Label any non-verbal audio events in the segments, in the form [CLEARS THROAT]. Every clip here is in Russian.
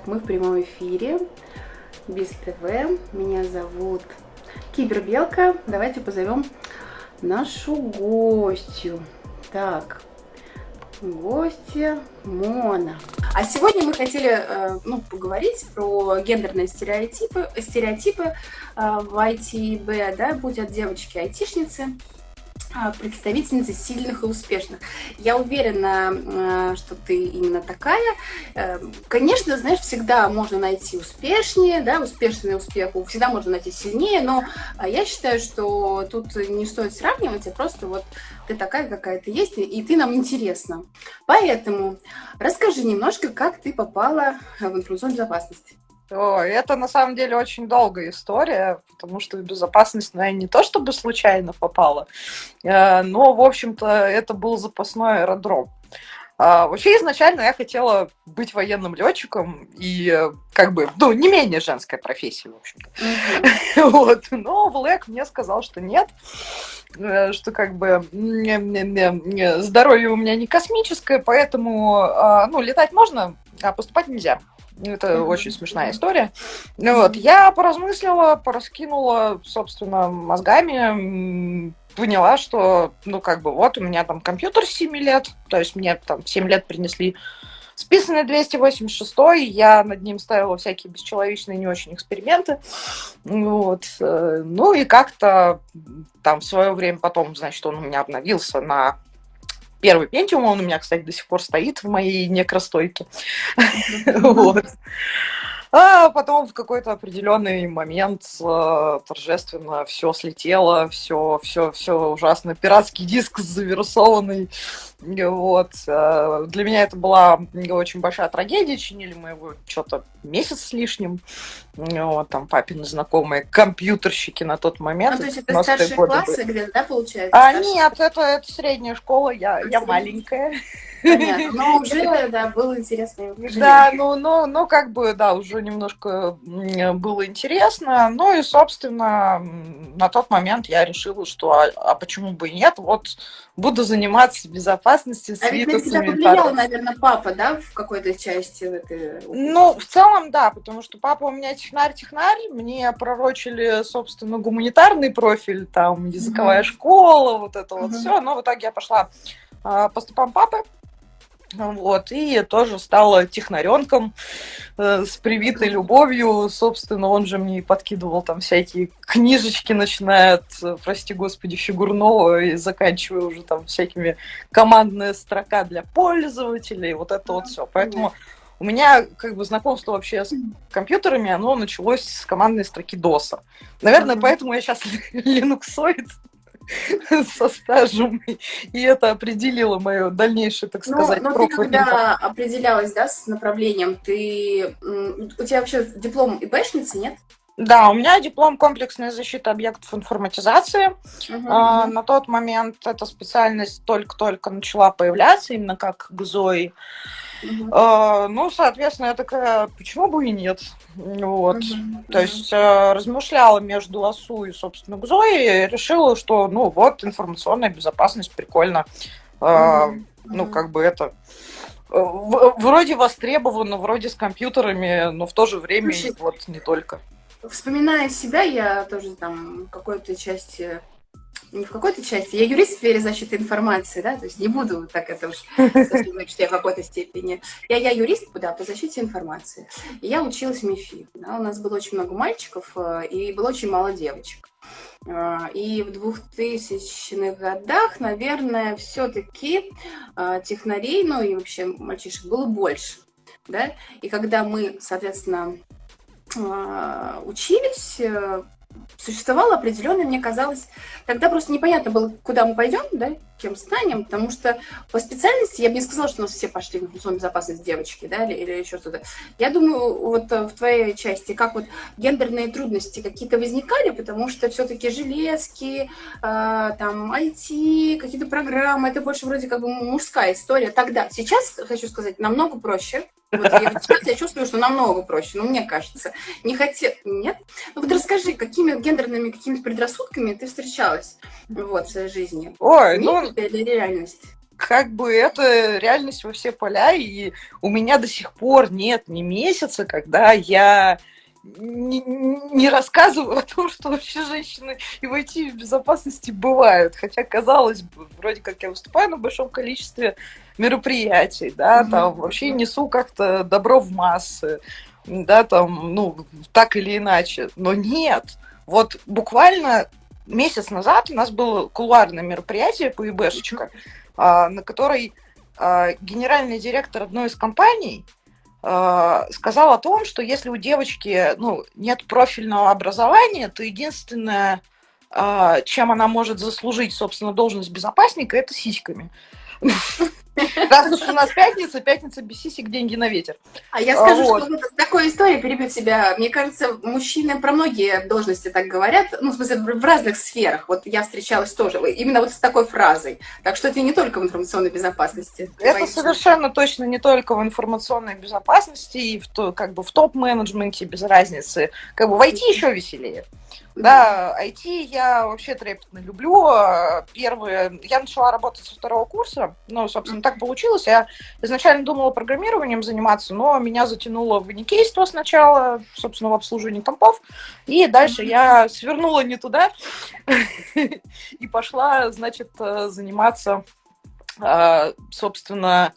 Так, мы в прямом эфире. Без ТВ. Меня зовут Кибербелка. Давайте позовем нашу гостью. Так, гостья Мона. А сегодня мы хотели э, ну, поговорить про гендерные стереотипы, стереотипы э, в ITB, да, будь от девочки айтишницы а, представительницы сильных и успешных. Я уверена, что ты именно такая. Э, конечно, знаешь, всегда можно найти успешнее, да, успешный успех, всегда можно найти сильнее, но а, я считаю, что тут не стоит сравнивать, а просто вот ты такая, какая ты есть, и ты нам интересна. Поэтому расскажи немножко, как ты попала в информационную безопасность. О, это на самом деле очень долгая история, потому что в безопасность, я не то чтобы случайно попала, э, но, в общем-то, это был запасной аэродром. А, вообще, изначально я хотела быть военным летчиком и, как бы, ну, не менее женская профессия, в общем-то. Mm-hmm. [LAUGHS] вот. Но Влэк мне сказал, что нет, э, что, как бы, здоровье у меня не космическое, поэтому, а, ну, летать можно, а поступать нельзя. Это очень смешная история. Вот, я поразмыслила, пораскинула, собственно, мозгами, поняла, что, ну, как бы, вот у меня там компьютер 7 лет, то есть мне там 7 лет принесли списанный 286, я над ним ставила всякие бесчеловечные не очень эксперименты. Вот. Э, ну и как-то там в свое время потом, значит, он у меня обновился на Первый Pentium, он у меня, кстати, до сих пор стоит в моей некростойке. [LAUGHS] Вот. А потом в какой-то определенный момент э, торжественно все слетело, все, все, все ужасно. Пиратский диск завирусованный. Вот. Э, для меня это была очень большая трагедия. Чинили мы его что-то месяц с лишним. Вот, там папины знакомые компьютерщики на тот момент. Ну, то есть это старшие классы где-то, да, получается? А, нет, это, это средняя школа, я, я маленькая. Понятно, [LAUGHS] но уже, да, было интересно. Да, ну, ну, ну, как бы, да, уже немножко было интересно. Ну и, собственно, на тот момент я решила, что а, а почему бы и нет, вот буду заниматься безопасностью. А ведь на тебя повлиял, наверное, папа, да, в какой-то части? В этой... Ну, в целом, да, потому что папа у меня технарь-технарь, мне пророчили, собственно, гуманитарный профиль, там, языковая mm-hmm. школа, вот это mm-hmm. вот все, но в итоге я пошла а, по стопам папы, вот, и тоже стала технаренком э, с привитой любовью. Собственно, он же мне и подкидывал там всякие книжечки, начиная от, прости господи, фигурного и заканчивая уже там всякими командная строка для пользователей, вот это вот все. Поэтому у меня как бы знакомство вообще с компьютерами, оно началось с командной строки DOS. Наверное, mm-hmm. поэтому я сейчас линуксоид. [LAUGHS] [LAUGHS] со стажем, и это определило мое дальнейшее, так ну, сказать, Но, но ты когда определялась, да, с направлением, ты... У тебя вообще диплом ИБшницы, нет? Да, у меня диплом комплексная защита объектов информатизации. Uh-huh. А, на тот момент эта специальность только-только начала появляться, именно как ГЗОИ. А, ну, соответственно, я такая, почему бы и нет? Вот. Uh-huh. То есть а, размышляла между ОСУ и, собственно, ГЗОИ, и решила, что, ну, вот, информационная безопасность, прикольно. А, uh-huh. Ну, как бы это вроде востребовано, вроде с компьютерами, но в то же время Слушай, вот не только. Вспоминая себя, я тоже там какой-то части не в какой-то части, я юрист в сфере защиты информации, да, то есть не буду так это уж сказать, что я в какой-то степени. Я, я юрист, да, по защите информации. И я училась в МИФИ. Да, у нас было очень много мальчиков э, и было очень мало девочек. Э, и в 2000-х годах, наверное, все-таки э, технарей, ну и вообще мальчишек было больше. Да? И когда мы, соответственно, учились, существовало определенное, мне казалось, тогда просто непонятно было, куда мы пойдем, да, кем станем, потому что по специальности я бы не сказала, что у нас все пошли в информационную безопасность девочки, да, или, или еще что-то. Я думаю, вот э, в твоей части, как вот гендерные трудности какие-то возникали, потому что все-таки железки, э, там, IT, какие-то программы, это больше вроде как бы мужская история тогда. Сейчас, хочу сказать, намного проще, вот я, сейчас я чувствую, что намного проще, ну, мне кажется. Не хотел... Нет? Ну, вот расскажи, какими гендерными какими предрассудками ты встречалась вот, в своей жизни? Ой, Миф ну... это или реальность? как бы это реальность во все поля, и у меня до сих пор нет ни месяца, когда я не, не рассказываю о том, что вообще женщины и войти в безопасности бывают. Хотя, казалось бы, вроде как я выступаю на большом количестве мероприятий, да, mm-hmm. там вообще несу как-то добро в массы, да, там, ну, так или иначе. Но нет. Вот буквально месяц назад у нас было кулуарное мероприятие по ИБшечка, mm-hmm. на которой а, генеральный директор одной из компаний сказал о том, что если у девочки ну, нет профильного образования, то единственное, э, чем она может заслужить, собственно, должность безопасника, это сиськами. Раз уж у нас пятница, пятница без сисек, деньги на ветер. А я скажу, вот. что вот такой история перебьет себя. Мне кажется, мужчины про многие должности так говорят, ну, в смысле, в разных сферах. Вот я встречалась тоже именно вот с такой фразой. Так что это не только в информационной безопасности. Это совершенно точно не только в информационной безопасности и в, как бы в топ-менеджменте без разницы. Как бы войти еще веселее. Да, IT я вообще трепетно люблю. Первые, я начала работать со второго курса, ну, собственно, так получилось. Я изначально думала программированием заниматься, но меня затянуло в уникейство сначала, собственно, в обслуживании компов, и дальше я свернула не туда [LAUGHS] и пошла, значит, заниматься, а, собственно,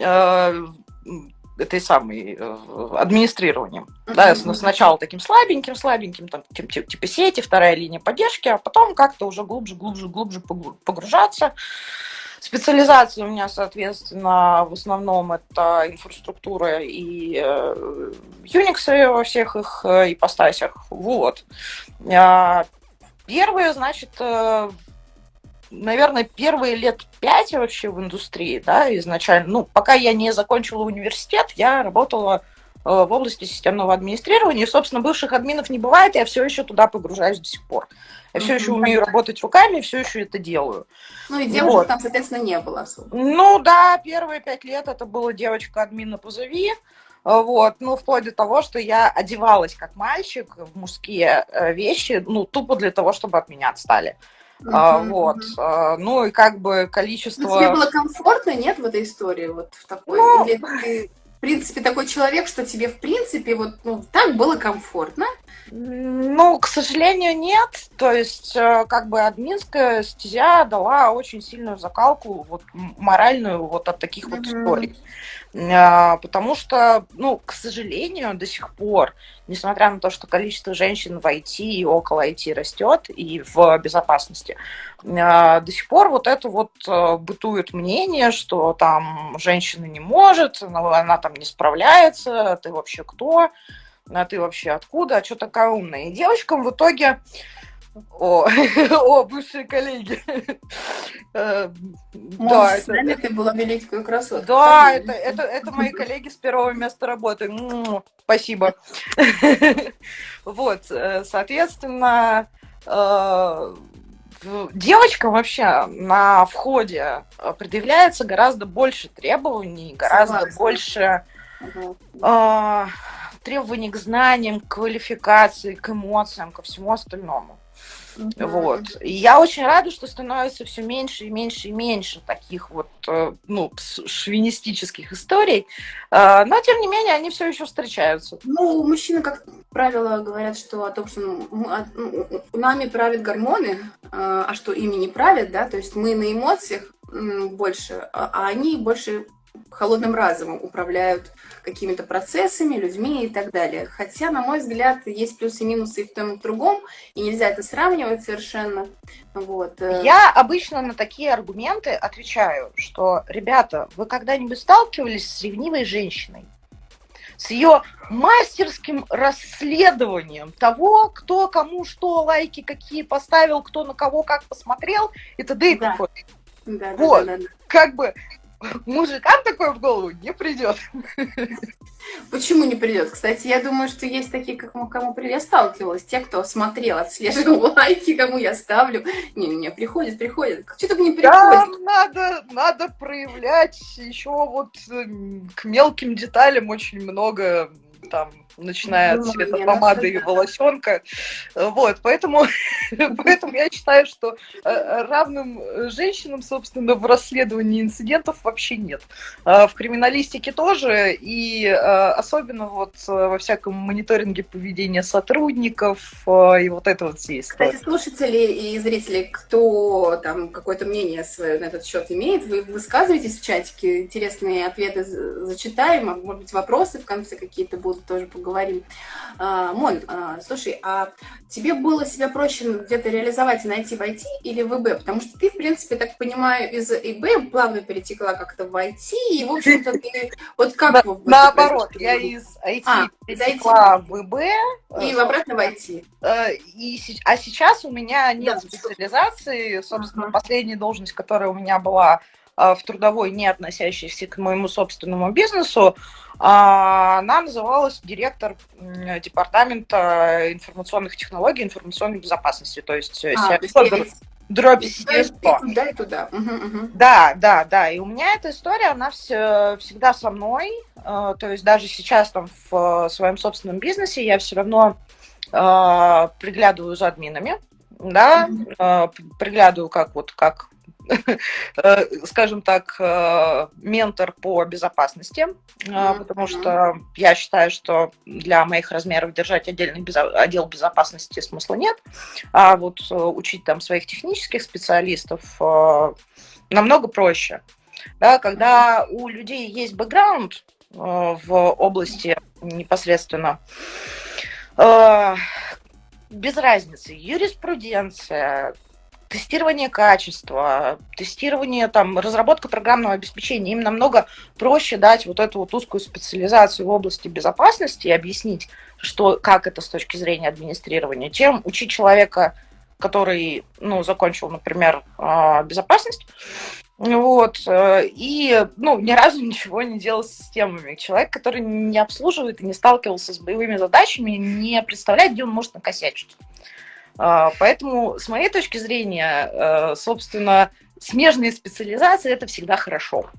а, этой самой э, администрированием. Uh-huh. Да, сначала таким слабеньким, слабеньким, там, типа, типа сети, вторая линия поддержки, а потом как-то уже глубже, глубже, глубже погружаться. Специализация у меня, соответственно, в основном это инфраструктура и э, Unix во всех их э, ипостасях. Вот. А, первое, значит, наверное, первые лет пять вообще в индустрии, да, изначально. Ну, пока я не закончила университет, я работала э, в области системного администрирования. И, собственно, бывших админов не бывает, я все еще туда погружаюсь до сих пор. Я все еще умею работать руками, все еще это делаю. Ну и девушек вот. там, соответственно, не было особо. Ну да, первые пять лет это была девочка админа позови. Вот, ну, вплоть до того, что я одевалась как мальчик в мужские э, вещи, ну, тупо для того, чтобы от меня отстали. Uh-huh, а, вот. А, ну и как бы количество... Но тебе было комфортно, нет, в этой истории? Вот в такой? Ну... Или ты, в принципе, такой человек, что тебе, в принципе, вот ну, так было комфортно? Ну, к сожалению, нет. То есть, э, как бы админская стезя дала очень сильную закалку, вот моральную, вот от таких mm-hmm. вот историй. А, потому что, ну, к сожалению, до сих пор, несмотря на то, что количество женщин в IT и около IT растет, и в безопасности, а, до сих пор вот это вот э, бытует мнение, что там женщина не может, она там не справляется, ты вообще кто? а ты вообще откуда, а что такая умная? И девочкам в итоге о, [LAUGHS] о, бывшие коллеги. Э, да, с нами ты была великую красотку. Да, это, это, это мои коллеги с первого места работы. Спасибо. [LAUGHS] Вот, э, соответственно, э, девочкам вообще на входе предъявляется гораздо больше требований, гораздо больше требований к знаниям, к квалификации, к эмоциям, ко всему остальному. Mm-hmm. Вот. И я очень рада, что становится все меньше и меньше и меньше таких вот, э, ну, шовинистических историй. Э, но, тем не менее, они все еще встречаются. Ну, мужчины, как правило, говорят, что о том, что ну, нами правят гормоны, а что ими не правят, да, то есть мы на эмоциях больше, а, а они больше холодным разумом управляют какими-то процессами, людьми и так далее. Хотя, на мой взгляд, есть плюсы и минусы и в том, и в другом, и нельзя это сравнивать совершенно. Вот. Э. Я обычно на такие аргументы отвечаю, что, ребята, вы когда-нибудь сталкивались с ревнивой женщиной? с ее мастерским расследованием того, кто кому что лайки какие поставил, кто на кого как посмотрел и т.д. и да. Да, вот. да, да, да. Как бы мужикам такое в голову не придет. Почему не придет? Кстати, я думаю, что есть такие, как кому я сталкивалась, те, кто смотрел, отслеживал [LAUGHS] лайки, кому я ставлю. Не-не, приходит, приходит. Что так не приходит? Да, надо, надо проявлять еще вот к мелким деталям очень много там начиная от цвета помады и волосенка. Вот, поэтому, [LAUGHS] поэтому я считаю, что э, равным женщинам, собственно, в расследовании инцидентов вообще нет. А в криминалистике тоже, и особенно вот во всяком мониторинге поведения сотрудников и вот это вот все истории. Кстати, слушатели и зрители, кто там какое-то мнение свое на этот счет имеет, вы высказываетесь в чатике, интересные ответы зачитаем, а может быть вопросы в конце какие-то будут, тоже поговорим. А, Мон, а, слушай, а тебе было себя проще где-то реализовать и найти в IT или в ИБ? Потому что ты, в принципе, так понимаю, из ИБ плавно перетекла как-то в IT, и, в общем-то, ты вот как... Наоборот, я из IT а, перетекла в ИБ. И в обратно в IT. Э, и, а сейчас у меня нет специализации, собственно, последняя должность, которая у меня была а, в трудовой, не относящейся к моему собственному бизнесу, она называлась директор департамента информационных технологий, информационной безопасности, то есть э, а, дробь Туда и туда. Угу, угу. Да, да, да. И у меня эта история, она все, всегда со мной. Э, то есть даже сейчас там в своем собственном бизнесе я все равно э, приглядываю за админами, да, угу. приглядываю как вот как Э, [LAUGHS] скажем так, э, ментор по безопасности, э, потому что я считаю, что для моих размеров держать отдельный отдел безопасности смысла нет, а вот учить там своих технических специалистов намного проще. Да, когда у людей есть бэкграунд в области непосредственно без разницы, юриспруденция, тестирование качества, тестирование, там, разработка программного обеспечения, им намного проще дать вот эту вот узкую специализацию в области безопасности и объяснить, что, как это с точки зрения администрирования, чем учить человека, который, ну, закончил, например, а, безопасность, вот, э, и, ну, ни разу ничего не делал с системами. Человек, который не обслуживает и не сталкивался с боевыми задачами, не представляет, где он может накосячить. А, поэтому, с моей точки зрения, э, собственно, смежные специализации – это всегда хорошо.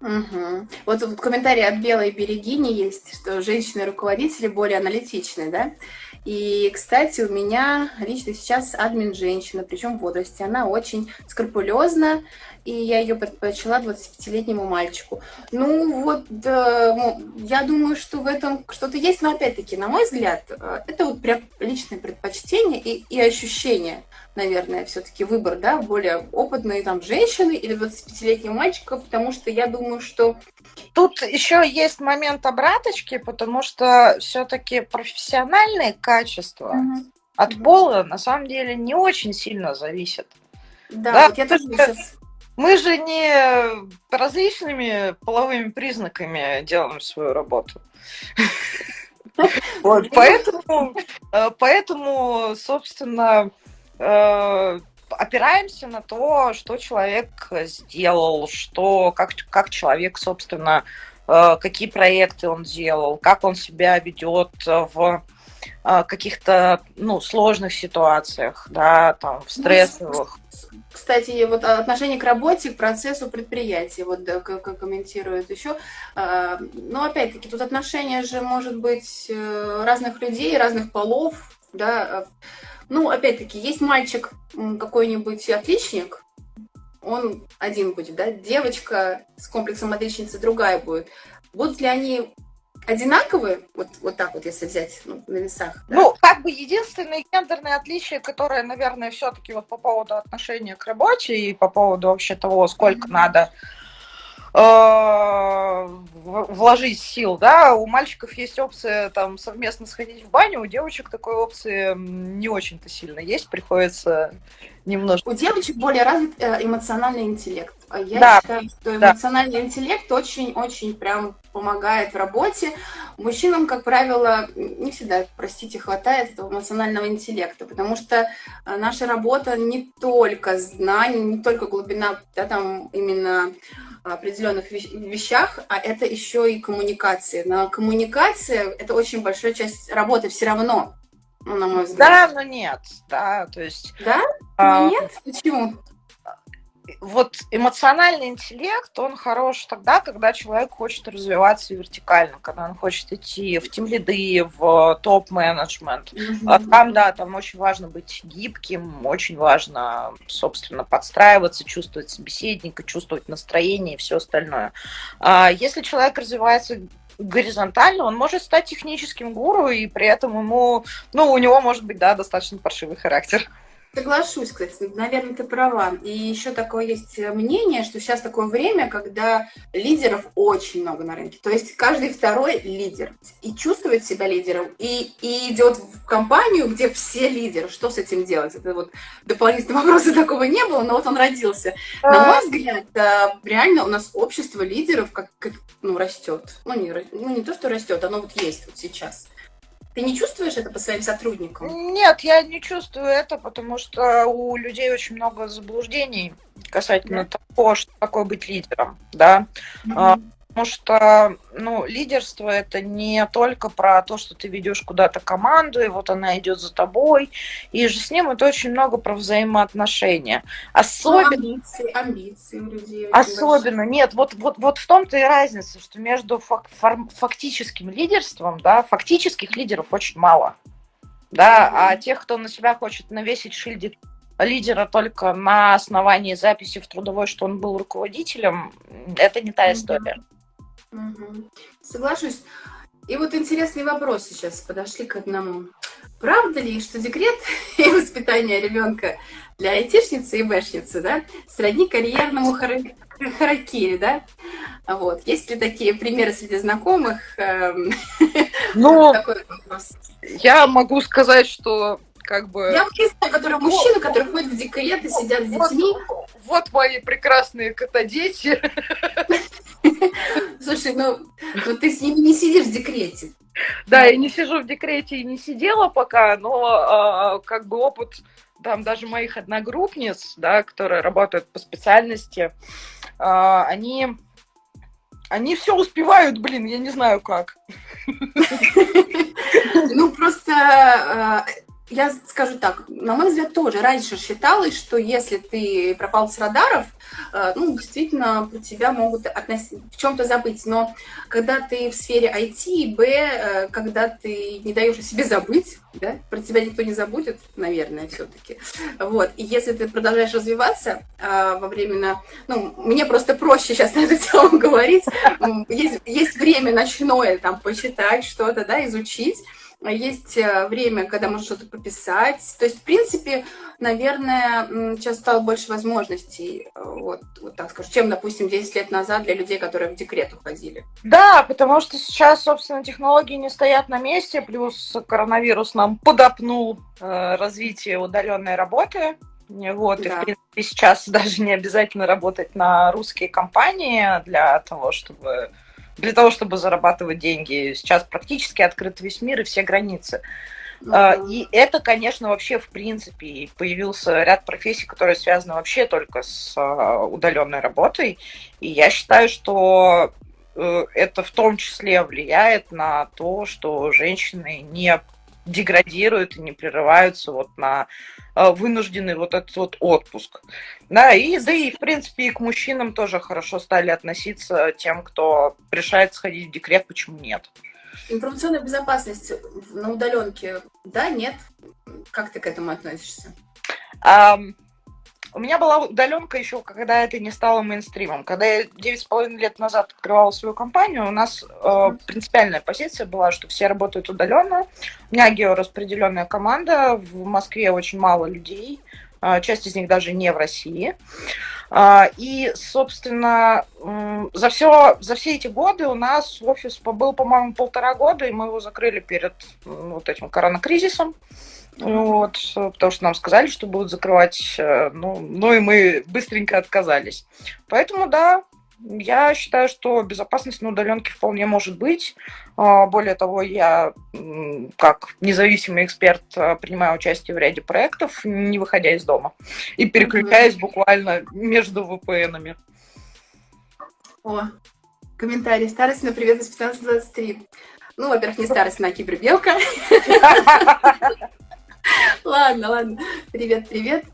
Угу. Вот тут комментарий от Белой Берегини есть, что женщины-руководители более аналитичны, да? И, кстати, у меня лично сейчас админ женщина, причем в возрасте. Она очень скрупулезна, и я ее предпочла 25-летнему мальчику. Ну вот, да, я думаю, что в этом что-то есть, но опять-таки, на мой взгляд, э, это вот прям личное предпочтение и, и ощущение, наверное, все-таки выбор, да, более опытной там женщины или 25-летнего мальчика, потому что я думаю, что... Тут еще есть момент обраточки, потому что все-таки профессиональные качества угу. от пола на самом деле не очень сильно зависят. Да, да вот я тоже сейчас мы же не различными половыми признаками делаем свою работу. Вот, поэтому, э, поэтому, собственно, э, опираемся на то, что человек сделал, что, как, как человек, собственно, э, какие проекты он делал, как он себя ведет в каких-то ну, сложных ситуациях, да, там, в ну, стрессовых. Кстати, вот отношение к работе, к процессу предприятия, вот как комментируют еще. А, но опять-таки, тут отношение же может быть э, разных людей, разных полов, да. Ну, опять-таки, есть мальчик какой-нибудь отличник, он один будет, да, девочка с комплексом отличницы другая будет. Будут ли они одинаковые, вот, вот так вот, если взять ну, на весах. Да? Ну, как бы единственное гендерное отличие, которое, наверное, все-таки вот по поводу отношения к работе и по поводу вообще того, сколько mm-hmm. надо э, вложить сил, да, у мальчиков есть опция там совместно сходить в баню, у девочек такой опции не очень-то сильно есть, приходится немножко. У девочек более развит э, эмоциональный интеллект. А я да, считаю, что эмоциональный да. интеллект очень-очень прям помогает в работе. Мужчинам, как правило, не всегда, простите, хватает этого эмоционального интеллекта, потому что э, наша работа не только знаний, не только глубина, да, там именно определенных вещах, а это еще и коммуникация. Но коммуникация – это очень большая часть работы все равно, ну, на мой взгляд. Да, но нет, да, то есть... Да? А, но нет? Почему? Вот эмоциональный интеллект, он хорош тогда, когда человек хочет развиваться вертикально, когда он хочет идти в тим-лиды, в топ-менеджмент. Mm-hmm. Там, да, там очень важно быть гибким, очень важно, собственно, подстраиваться, чувствовать собеседника, чувствовать настроение и все остальное. А если человек развивается горизонтально, он может стать техническим гуру, и при этом ему, ну, у него может быть, да, достаточно паршивый характер. Соглашусь, кстати, наверное, ты права. И еще такое есть мнение, что сейчас такое время, когда лидеров очень много на рынке. То есть каждый второй лидер. И чувствует себя лидером, и, и идет в компанию, где все лидеры. Что с этим делать? Это вот дополнительного [LAUGHS] вопроса такого не было, но вот он родился. На мой взгляд, реально у нас общество лидеров как, как ну, растет. Ну не, ну, не то, что растет, оно вот есть вот сейчас. Ты не чувствуешь это по своим сотрудникам? Нет, я не чувствую это, потому что у людей очень много заблуждений касательно да. того, что такое быть лидером, да. Mm-hmm. Потому что, ну, лидерство это не только про то, что ты ведешь куда-то команду, и вот она идет за тобой. И же с ним это очень много про взаимоотношения. Особенно... Ну, амбиции, амбиции у людей. Особенно, нет, вот, вот, вот в том-то и разница, что между фак фактическим лидерством, да, фактических лидеров очень мало. Да, mm-hmm. а тех, кто на себя хочет навесить шильдик лидера только на основании записи в трудовой, что он был руководителем, это не та история. Mm-hmm. Угу. Соглашусь. И вот интересный вопрос сейчас подошли к одному. Правда ли, что декрет [LAUGHS] и воспитание ребенка для айтишницы и бэшницы, да, сродни карьерному хара- харакири, да? Вот. Есть ли такие примеры среди знакомых? Эм, [LAUGHS] ну. Я могу сказать, что как бы... Я знаю, которые мужчины, которые ходят в декрет и сидят с детьми. Вот, вот мои прекрасные кота-дети. [LAUGHS] [LAUGHS] Слушай, ну, ну ты с ними не сидишь в декрете. Да, я не сижу в декрете и не сидела пока, но а, как бы опыт там даже моих одногруппниц, да, которые работают по специальности, а, они они все успевают, блин, я не знаю как. [LAUGHS] Ну, просто а, я скажу так, на мой взгляд, тоже раньше считалось, что если ты пропал с радаров, э, ну, действительно, про тебя могут в чем-то забыть. Но когда ты в сфере IT, Б, э, когда ты не даешь о себе забыть, да, про тебя никто не забудет, наверное, все-таки. Вот. И если ты продолжаешь развиваться э, во временно, ну, мне просто проще сейчас [LAUGHS] на эту тему говорить. Есть, есть время ночное, там, почитать что-то, да, изучить есть э, время, когда можно что-то пописать. То есть, в принципе, наверное, сейчас стало больше возможностей, э, вот, вот так скажу, чем, допустим, 10 лет назад для людей, которые в декрет уходили. Да, потому что сейчас, собственно, технологии не стоят на месте, плюс коронавирус нам подопнул э, развитие удаленной работы. Вот, да. и, в принципе, сейчас [LAUGHS] даже не обязательно работать на русские компании для того, чтобы для того, чтобы зарабатывать деньги. Сейчас практически открыт весь мир и все границы. Uh-huh. И это, конечно, вообще в принципе появился ряд профессий, которые связаны вообще только с а, удаленной работой. И я считаю, что э, это в том числе влияет на то, что женщины не деградируют и не прерываются вот на э, вынужденный вот этот вот отпуск. Да, и да и в принципе и к мужчинам тоже хорошо стали относиться тем, кто решает сходить в декрет, почему нет. Информационная безопасность на удаленке, да, нет? Как ты к этому относишься? Um, у меня была удаленка еще, когда это не стало мейнстримом. Когда я 9,5 лет назад открывала свою компанию, у нас э, принципиальная позиция была, что все работают удаленно. У меня геораспределенная команда, в Москве очень мало людей, э, часть из них даже не в России. Э, и, собственно, э, за, все, за все эти годы у нас офис был, по-моему, полтора года, и мы его закрыли перед э, вот этим коронакризисом. Вот, потому что нам сказали, что будут закрывать, э, ну, ну и мы быстренько отказались. Поэтому, да, я считаю, что безопасность на удаленке вполне может быть. А, более того, я как независимый эксперт э, принимаю участие в ряде проектов, не выходя из дома, и переключаясь буквально между VPN-ами. О, комментарий. Старость на привет из 1523. Ну, во-первых, не старость на кибербелка. [LAUGHS] Ладно, ладно. Привет, привет.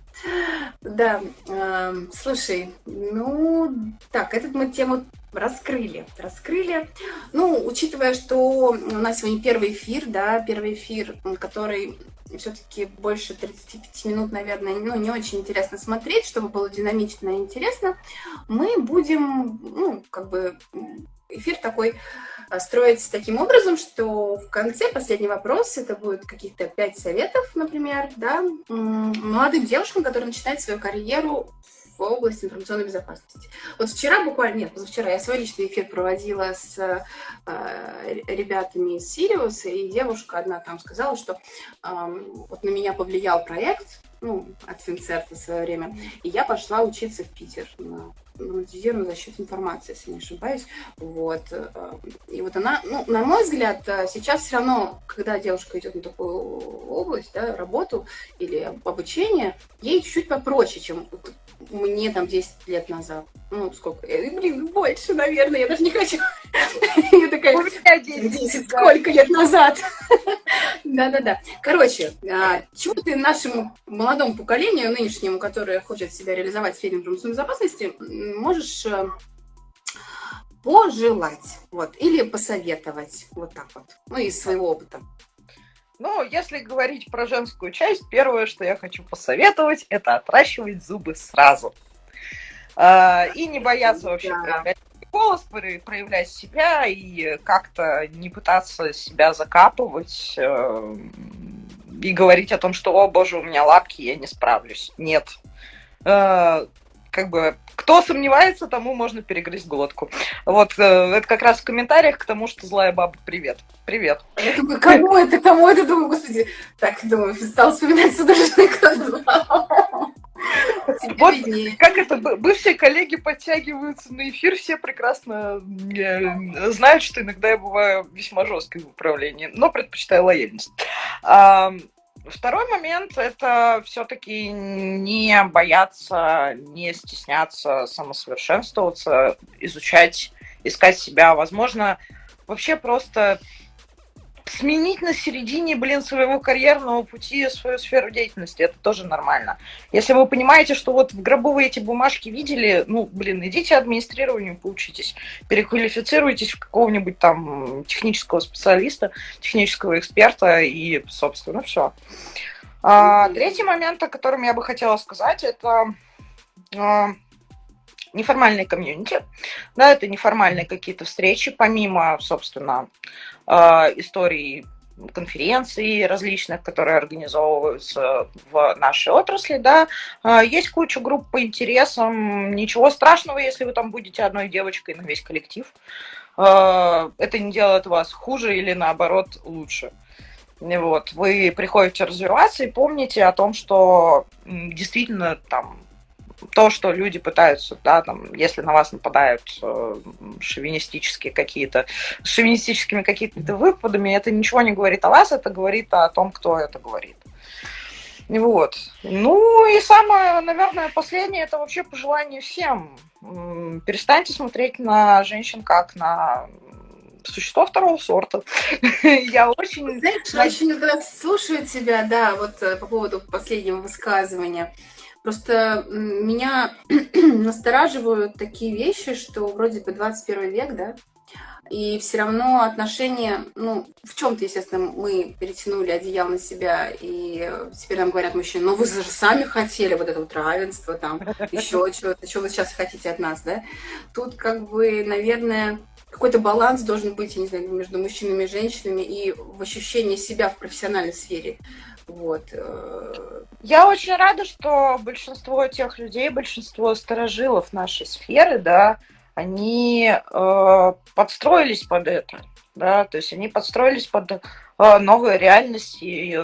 да. Э, слушай, ну, так, этот мы тему раскрыли, раскрыли. Ну, учитывая, что у нас сегодня первый эфир, да, первый эфир, который все-таки больше 35 минут, наверное, ну, не очень интересно смотреть, чтобы было динамично и интересно, мы будем, ну, как бы эфир такой а, строить таким образом, что в конце последний вопрос, это будет каких-то пять советов, например, да, молодым девушкам, которые начинают свою карьеру в области информационной безопасности. Вот вчера буквально, нет, позавчера я свой личный эфир проводила с э, ребятами из Сириуса, и девушка одна там сказала, что э, вот на меня повлиял проект, ну, от Финцерта в свое время, и я пошла учиться в Питер на монетизированную защиту информации, если не ошибаюсь. Вот. Э, и вот она, ну, на мой взгляд, э, сейчас все равно, когда девушка идет на такую область, да, работу или обучение, ей чуть-чуть попроще, чем мне там 10 лет назад. Ну, сколько? Я, блин, больше, наверное, я даже не хочу. [LAUGHS] Я такая, 10, сколько лет назад? [LAUGHS] Да-да-да. Короче, а, чего ты нашему молодому поколению, нынешнему, которое хочет себя реализовать в сфере информационной безопасности, можешь э, пожелать, вот, или посоветовать, вот так вот, ну, из своего опыта. Ну, если говорить про женскую часть, первое, что я хочу посоветовать, это отращивать зубы сразу. А, и не бояться вообще проявлять голос, проявлять себя и как-то не пытаться себя закапывать э, и говорить о том, что, о боже, у меня лапки, я не справлюсь. Нет. Как бы кто сомневается, тому можно перегрызть глотку. Вот э, это как раз в комментариях к тому, что злая баба, привет. Привет. Я думаю, кому это, кому это, думаю, господи. Так, думаю, стал вспоминать судорожный вот как это, бывшие коллеги подтягиваются на эфир, все прекрасно э, знают, что иногда я бываю весьма жесткой в управлении, но предпочитаю лояльность. Второй момент – это все-таки не бояться, не стесняться самосовершенствоваться, изучать, искать себя. Возможно, вообще просто сменить на середине, блин, своего карьерного пути свою сферу деятельности, это тоже нормально. Если вы понимаете, что вот в гробу вы эти бумажки видели, ну, блин, идите администрированию, поучитесь, переквалифицируйтесь в какого-нибудь там технического специалиста, технического эксперта и, собственно, все. А, третий момент, о котором я бы хотела сказать, это а, неформальные комьюнити, да, это неформальные какие-то встречи, помимо, собственно, историй конференций различных, которые организовываются в нашей отрасли, да, а, есть куча групп по интересам, ничего страшного, если вы там будете одной девочкой на весь коллектив, а, это не делает вас хуже или наоборот лучше. Вот, вы приходите развиваться и помните о том, что действительно там то, что люди пытаются, да, там, если на вас нападают э, шовинистические какие-то, шовинистическими какими-то выпадами, это ничего не говорит о вас, это говорит о том, кто это говорит. Вот. Ну и самое, наверное, последнее, это вообще пожелание всем. Перестаньте смотреть на женщин как на существо второго сорта. [LAUGHS] Я очень... Знаешь, очень слушаю тебя, да, вот э, по поводу последнего высказывания. Просто меня [CLEARS THROAT] настораживают такие вещи, что вроде бы 21 век, да, и все равно отношения, ну, в чем-то, естественно, мы перетянули одеяло на себя, и теперь нам говорят мужчины, ну вы же сами хотели вот это вот равенство, там, еще [LAUGHS] что-то, что вы сейчас хотите от нас, да? Тут как бы, наверное, какой-то баланс должен быть, я не знаю, между мужчинами и женщинами и в ощущении себя в профессиональной сфере. Вот. Э, Я очень рада, что большинство тех людей, большинство сторожилов нашей сферы, да, они э, подстроились под это, да, то есть они подстроились под э, новые реальности. И,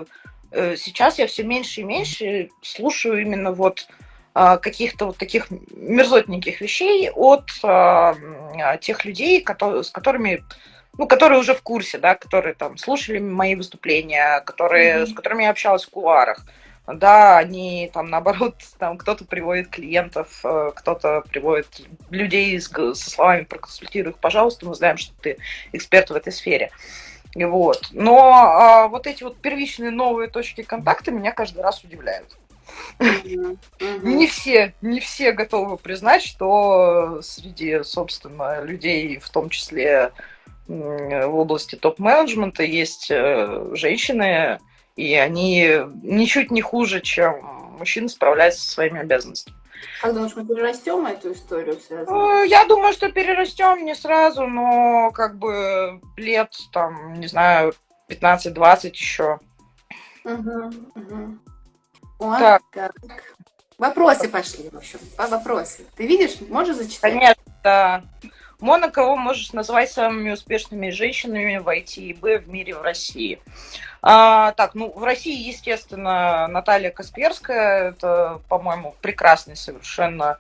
э, сейчас я все меньше и меньше слушаю именно вот э, каких-то вот таких мерзотненьких вещей от э, тех людей, которые, с которыми ну, которые уже в курсе, да, которые там слушали мои выступления, которые, mm-hmm. с которыми я общалась в кулуарах. Да, они там наоборот, [LAUGHS] там кто-то приводит клиентов, э, кто-то приводит людей с, со словами проконсультируй их, пожалуйста, мы знаем, что ты эксперт в этой сфере. Вот. Но а, вот эти вот первичные новые точки контакта меня каждый раз удивляют. Не все, не все готовы признать, что среди, собственно, людей, в том числе в области топ-менеджмента, есть э, женщины, и они ничуть не хуже, чем мужчины справляются со своими обязанностями. Как думаешь, мы перерастем эту историю связанную? Э, я думаю, что перерастем не сразу, но как бы лет, там, не знаю, 15-20 еще. Угу, угу. О, так. так. Вопросы пошли, в общем, по вопросы. Ты видишь, можешь зачитать? Конечно, да. Мона, кого можешь назвать самыми успешными женщинами в IT и Б в мире в России? А, так, ну, в России, естественно, Наталья Касперская, это, по-моему, прекрасный совершенно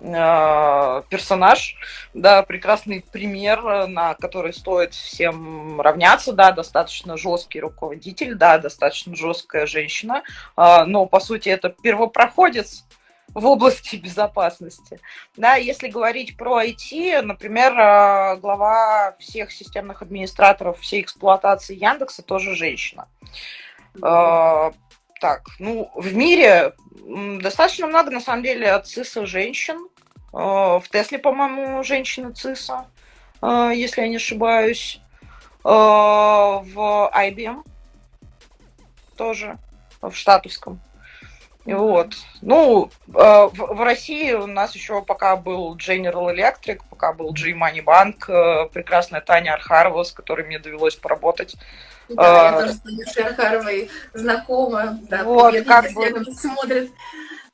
э, персонаж, да, прекрасный пример, на который стоит всем равняться, да, достаточно жесткий руководитель, да, достаточно жесткая женщина, э, но, по сути, это первопроходец, в области [LAUGHS] безопасности. Да, если говорить про IT, например, э, глава всех системных администраторов всей эксплуатации Яндекса тоже женщина. Mm-hmm. Так, ну, в мире достаточно много, на самом деле, от ЦИСа женщин. Э, в Тесле, по-моему, женщина ЦИСа, если я не ошибаюсь. В IBM тоже, в штатовском. Вот. Ну, э, в, в России у нас еще пока был General Electric, пока был G-Money Bank, э, прекрасная Таня Архарова, с которой мне довелось поработать. Да, я э, тоже с Танюшей Архаровой знакома. Да, вот, как бы... смотрит.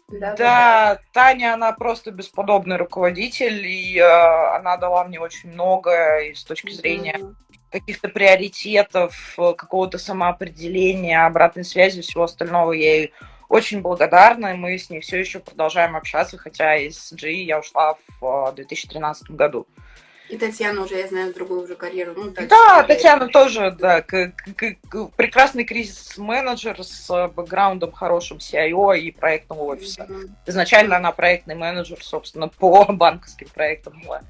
Да, да, да, Таня, она просто бесподобный руководитель, и э, она дала мне очень много и с точки зрения mm-hmm. каких-то приоритетов, какого-то самоопределения, обратной связи, всего остального. Я ей очень благодарна, и мы с ней все еще продолжаем общаться, хотя из GE я ушла в 2013 году. И Татьяна уже, я знаю, другую уже карьеру. Ну, да, Татьяна тоже, да, к, к, к, прекрасный кризис-менеджер с бэкграундом хорошим CIO и проектного офиса. Mm-hmm. Изначально она проектный менеджер, собственно, по [LAUGHS] банковским проектам была.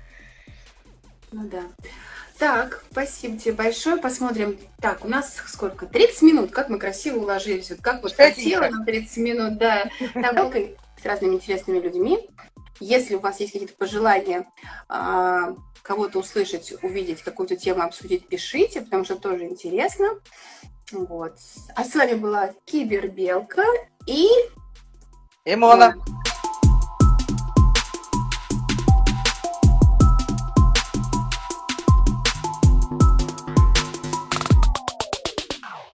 Ну да. Так, спасибо тебе большое. Посмотрим. Так, у нас сколько? 30 минут. Как мы красиво уложились. Вот как вот хотела на 30 минут, да. Там с разными интересными людьми. Если у вас есть какие-то пожелания а, кого-то услышать, увидеть, какую-то тему обсудить, пишите, потому что тоже интересно. Вот. А с вами была Кибербелка и... Имона.